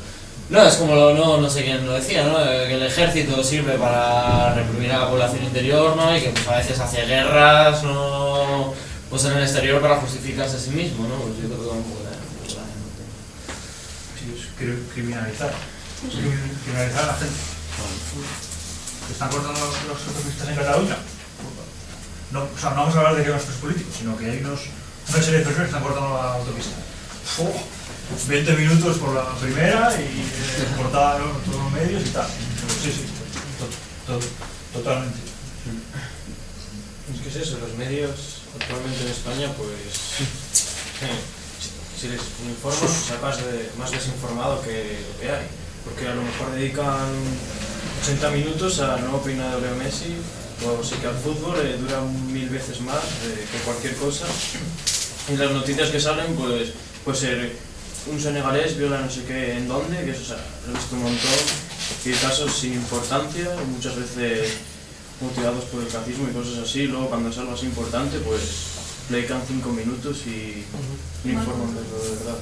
No, es como, lo, no, no sé quién lo decía, ¿no? Eh, Que el ejército sirve para reprimir a la población interior, ¿no? Y que pues a veces hace guerras, ¿no? Pues en el exterior para justificarse a sí mismo, ¿no? Pues yo creo que va un poco de... Sí, es cri- criminalizar. Cri- Criminalizar a la gente. ¿Que están cortando los, autopistas en Cataluña? No, o sea, no vamos a hablar de que nuestros políticos, sino que hay unos, una serie de personas que están cortando la autopista. ¡Fua! 20 minutos por la primera y eh, por todos los medios y tal. Sí, sí, to- to- totalmente. Es que es eso, los medios actualmente en España, pues. eh, si, les informan, sacas de, más desinformado que lo que hay. Porque a lo mejor dedican 80 minutos a no opinar de Leo Messi, o sí que al fútbol eh, dura mil veces más eh, que cualquier cosa. Y las noticias que salen, pues, pues ser un senegalés viola no sé qué en dónde, que eso o sea, lo he visto un montón, y casos sin importancia, muchas veces motivados por el racismo y cosas así, luego cuando es algo así importante, pues le dedican cinco minutos y no informan de lo de verdad.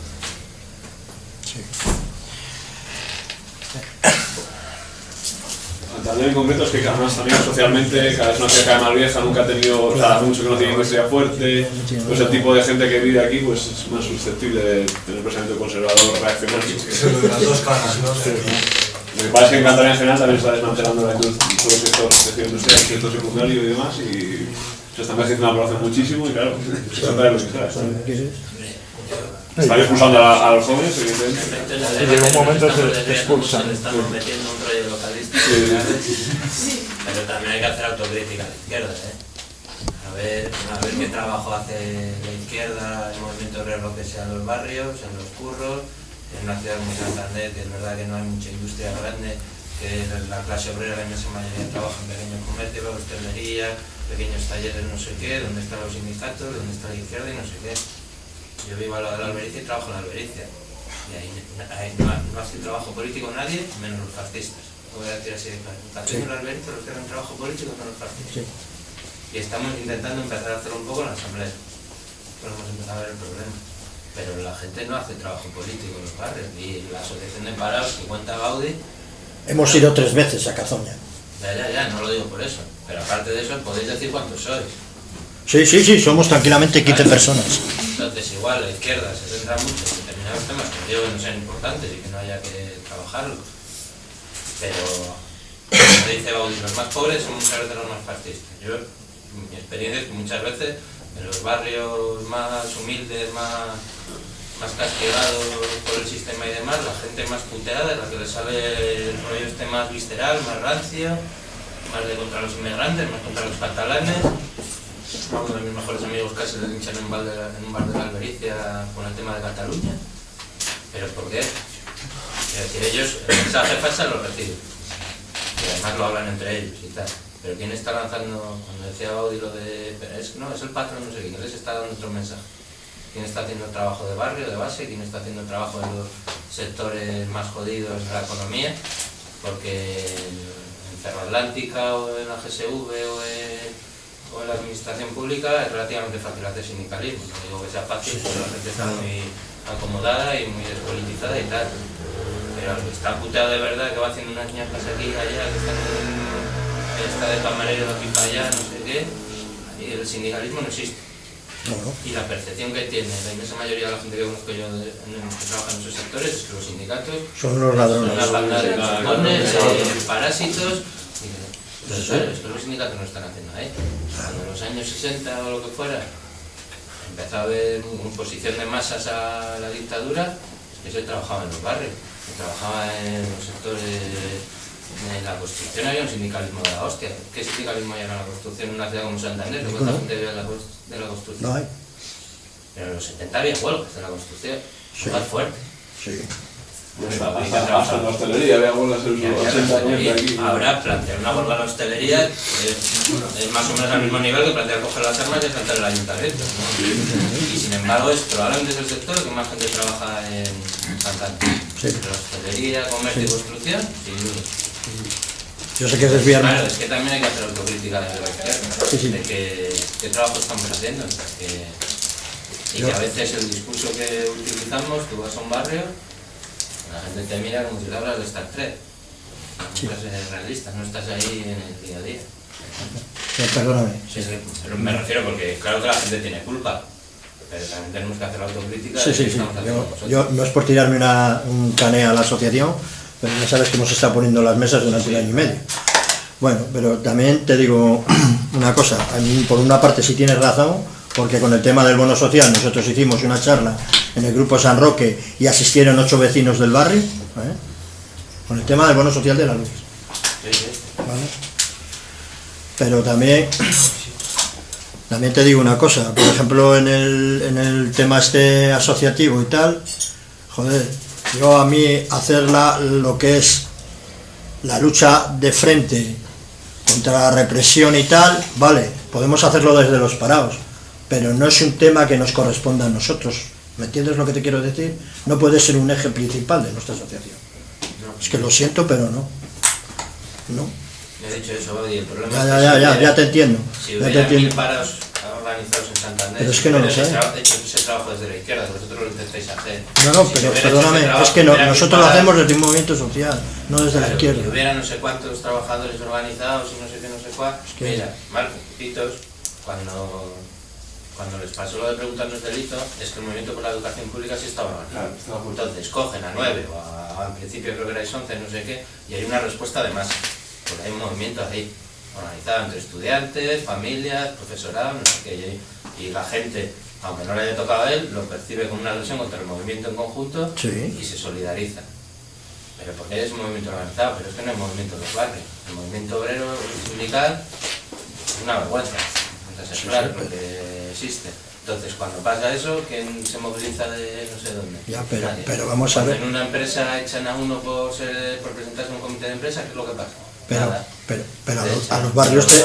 Santander en concreto es que también socialmente cada vez una ciudad más vieja, nunca ha tenido, o sea, hace mucho que no tiene industria fuerte, pues el tipo de gente que vive aquí pues es más susceptible de tener pensamiento conservador, reaccionario. Lo de las dos caras, ¿no? Lo que pasa es que en Cantabria en general también está desmantelando la industria, todo el sector, sector industrial, el sector secundario y demás, y se está envejeciendo la población muchísimo y claro, se trata de lo que. Están expulsando a, a los jóvenes, evidentemente. Y llega un momento que te expulsan. Estamos metiendo un rollo localista, Sí. pero también hay que hacer autocrítica a la izquierda, ¿eh? A ver, a ver qué trabajo hace la izquierda, el movimiento obrero que sea en los barrios, en los curros, en una ciudad como Santander, que es verdad que no hay mucha industria grande, que la clase obrera, la inmensa mayoría trabaja en pequeños comercios, hostelería, pequeños talleres, no sé qué, donde están los sindicatos, donde está la izquierda y no sé qué. Yo vivo al lado de la Albericia y trabajo en la Albericia. Y ahí, ahí no, no hace trabajo político nadie, menos los fascistas. Lo voy a decir así de claro. Está haciendo la Albericia los que hacen trabajo político son los fascistas. Y estamos intentando empezar a hacerlo un poco en la Asamblea. Pero hemos empezado a ver el problema. Pero la gente no hace trabajo político en los barrios. Y la asociación de parados que cuenta Gaudí, Hemos ido tres veces a Cazoña. ya, ya, ya, no lo digo por eso. Pero aparte de eso, podéis decir cuántos sois. Sí, sí, sí, somos tranquilamente 15 personas. Entonces, igual la izquierda se centra mucho en determinados temas que digo que no sean importantes y que no haya que trabajarlos. Pero, como dice Baudí, los más pobres son muchas veces los más fascistas. Yo, mi experiencia es que muchas veces en los barrios más humildes, más, más castigados por el sistema y demás, la gente más puteada es la que le sale el rollo este más visceral, más rancio, más de contra los inmigrantes, más contra los catalanes. Uno de mis mejores amigos casi le hinchan en, un bar de la- de Albericia con el tema de Cataluña. ¿Pero por qué? Es decir, ellos el mensaje falsa lo reciben. Y además lo hablan entre ellos y tal. Pero ¿quién está lanzando, cuando decía Audi lo de, no, es el patrón, no sé quién, les está dando otro mensaje? ¿Quién está haciendo el trabajo de barrio, de base? ¿Quién está haciendo el trabajo en los sectores más jodidos de la economía? Porque en Cerro Atlántica o en la GSV o en, o en la administración pública es relativamente fácil hacer sindicalismo. No digo que sea fácil, porque la gente está muy acomodada y muy despolitizada y tal. Pero el que está puteado de verdad, que va haciendo unas ñacas aquí y allá, que está, en, está de camarero de aquí para allá, no sé qué, y el sindicalismo no existe. Y la percepción que tiene la inmensa mayoría de la gente que conozco yo de- que trabaja en esos sectores es que los sindicatos Son unos ladrones. son una banda de claro. eh, parásitos. y claro, es que los sindicatos no están haciendo ahí. Cuando en los años 60 o lo que fuera empezó a haber imposición de masas a la dictadura, es que se trabajaba en los barrios, se trabajaba en los sectores en la construcción había un sindicalismo de la hostia. ¿Qué sindicalismo hay en la construcción en una ciudad como Santander? ¿De cuánta Ninguno. gente vive de la, de la construcción? No hay. Pero en los 70 había huelgas de la construcción, Sí. más fuerte. Sí. Hasta, hasta- hasta en la hostelería había huelgas en los 80, 90 aquí. Ahora plantear una huelga en la hostelería es, es más o menos al mismo nivel que plantear coger las armas y saltar el ayuntamiento. ¿no? Y sin embargo es probablemente es el sector que más gente trabaja en Santander. Sí. Pero hostelería, comercio y Sí. construcción, sin duda. Yo sé que es desviarme. Claro, es que también hay que hacer autocrítica desde la izquierda, Sí, sí. de que, qué trabajo estamos haciendo. que- y Yo- que a veces el discurso que utilizamos, tú vas a un barrio, la gente te mira como si le hablas de Star Trek. No estás realista, no estás ahí en el día a día. Eh, Perdóname. Sí, sí, pero me refiero porque claro que la gente tiene culpa, pero también tenemos que hacer autocrítica Sí, sí, sí. yo no es por tirarme una, un cane a la asociación, pero ya sabes que hemos estado poniendo las mesas durante un año y medio. Bueno, pero también te digo una cosa, a mí por una parte sí tienes razón, porque con el tema del bono social nosotros hicimos una charla en el grupo San Roque y asistieron ocho vecinos del barrio, ¿eh? con el tema del bono social de la luz. Pero también, también te digo una cosa, por ejemplo en el, en el tema este asociativo y tal, joder, yo a mí hacer lo que es la lucha de frente contra la represión y tal, vale, podemos hacerlo desde los parados, pero no es un tema que nos corresponda a nosotros. ¿Me entiendes lo que te quiero decir? No puede ser un eje principal de nuestra asociación. Es que lo siento, pero no. No. Me he dicho eso, Bodi, el problema Ya, es ya, que ya, si ya, hubiera- ya te entiendo. Si Ya te hubiera mil entiendo. paros organizados en Santander, Pero es que no lo sé. hecho- hecho ese trabajo desde la izquierda, vosotros lo intentáis hacer. No, no, Si pero perdóname, trabajo, es que no- nosotros lo hacemos desde un movimiento social, no desde la izquierda. Si hubiera no sé cuántos trabajadores organizados y no sé qué, no sé cuál, que- mira, Marco, Pitos, cuando, cuando les pasó lo de preguntarnos delito, es que el movimiento por la educación pública sí estaba organizado. Entonces cogen a nueve, o a, a- en principio creo que erais once, no sé qué, y hay una respuesta de masa. Porque hay un movimiento ahí, organizado entre estudiantes, familias, profesorado, no sé qué, y, la gente, aunque no le haya tocado a él, lo percibe como una agresión contra el movimiento en conjunto Sí. y se solidariza. Pero porque es un movimiento organizado, pero es que no es movimiento de los barrios. El movimiento obrero sindical es una vergüenza, entonces Sí, claro, sí, porque existe. Entonces, cuando pasa eso, ¿quién se moviliza de no sé dónde? Ya, pero- Nadie. pero vamos a Cuando ver. En una empresa echan a uno por, ser, por presentarse en un comité de empresa, ¿qué es lo que pasa? Pero, Nada. pero, pero a, los, a los barrios te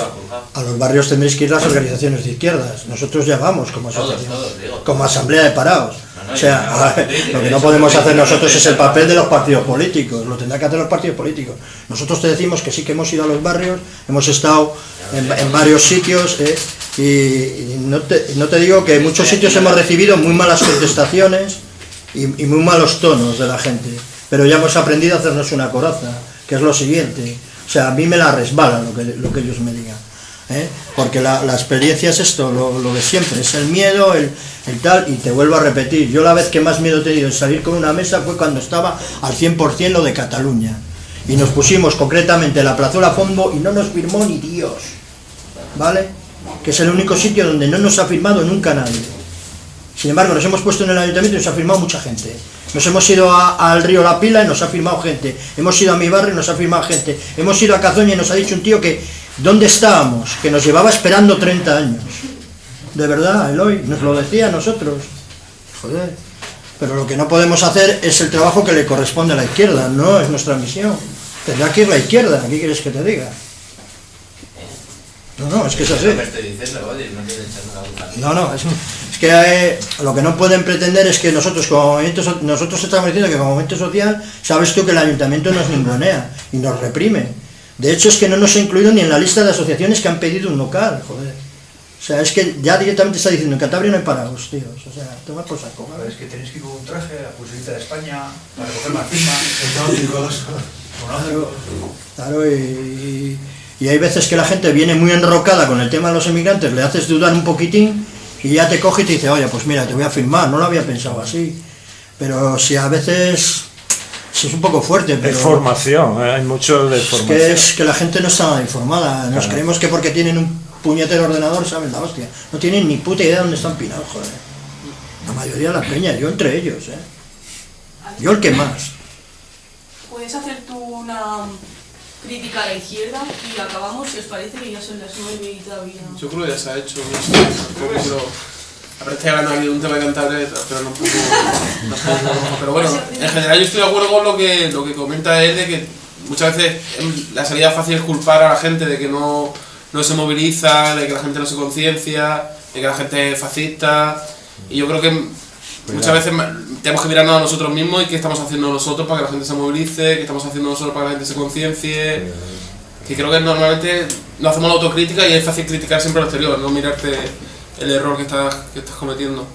a los barrios tendréis que ir las organizaciones de izquierdas. Nosotros ya vamos como Todos, todos, digo. como asamblea de parados. O sea, lo que no podemos hacer nosotros no es el papel de los partidos políticos. Lo tendrán que hacer los partidos políticos. Nosotros te decimos que sí que hemos ido a los barrios, hemos estado en, en varios sitios eh, y, y no, te, no te digo que en muchos sitios hemos recibido muy malas contestaciones y, y muy malos tonos de la gente, pero ya hemos aprendido a hacernos una coraza, que es lo siguiente. O sea, a mí me la resbala lo que, lo que ellos me digan. ¿Eh? Porque la, experiencia es esto, lo, de siempre, es el miedo, el, el tal, y te vuelvo a repetir, yo la vez que más miedo he tenido en salir con una mesa fue cuando estaba al 100% lo de Cataluña. Y nos pusimos concretamente en la plazuela Fondo y no nos firmó ni Dios. ¿Vale? Que es el único sitio donde no nos ha firmado nunca nadie. Sin embargo, nos hemos puesto en el ayuntamiento y nos ha firmado mucha gente. Nos hemos ido a- al río La Pila y nos ha firmado gente. Hemos ido a mi barrio y nos ha firmado gente. Hemos ido a Cazoña y nos ha dicho un tío que ¿dónde estábamos? Que nos llevaba esperando 30 años. De verdad, Eloy, nos lo decía a nosotros. Joder. Pero lo que no podemos hacer es el trabajo que le corresponde a la izquierda, no es nuestra misión. Tendrá que ir la izquierda, ¿qué quieres que te diga? No, no, es que es así. No. No, es, es que eh, lo que no pueden pretender es que nosotros como movimiento, so- nosotros estamos diciendo que como movimiento social, sabes tú que el ayuntamiento nos ningunea y nos reprime. De hecho es que no nos ha incluido ni en la lista de asociaciones que han pedido un local, joder. O sea, es que ya directamente está diciendo en Cantabria no hay parados, tíos. O sea, toma por saco. Es que tenéis que ir con un traje, la pulserita de España, para recoger más firmas. Claro, claro, y, y hay veces que la gente viene muy enrocada con el tema de los emigrantes, le haces dudar un poquitín y ya te coge y te dice, oye, pues mira, te voy a firmar, no lo había pensado así. Pero si a veces si es un poco fuerte, pero... Es formación, eh, hay mucho de Es formación. que es que la gente no está informada. Nos Claro. creemos que porque tienen un puñetero ordenador saben la hostia. No tienen ni puta idea de dónde están pinados, joder. La mayoría de la peña, yo entre ellos, eh. Yo el que más. Puedes hacer tú una crítica a la izquierda y acabamos, si os parece, que ya son las nueve y todavía... Yo creo que ya se ha hecho. no sé, tampoco quiero- A ver, estoy hablando aquí de un tema de Cantabria, pero no puedo, Pero bueno, en general yo estoy de acuerdo con lo que, lo que comenta él de que muchas veces em, la salida fácil es culpar a la gente de que no, no se moviliza, de que la gente no se conciencia, de que la gente es fascista. Y yo creo que muchas veces tenemos que mirarnos a nosotros mismos y qué estamos haciendo nosotros para que la gente se movilice, qué estamos haciendo nosotros para que la gente se conciencie. Que creo que normalmente no hacemos la autocrítica y es fácil criticar siempre al exterior, no mirarte el error que estás, que estás cometiendo.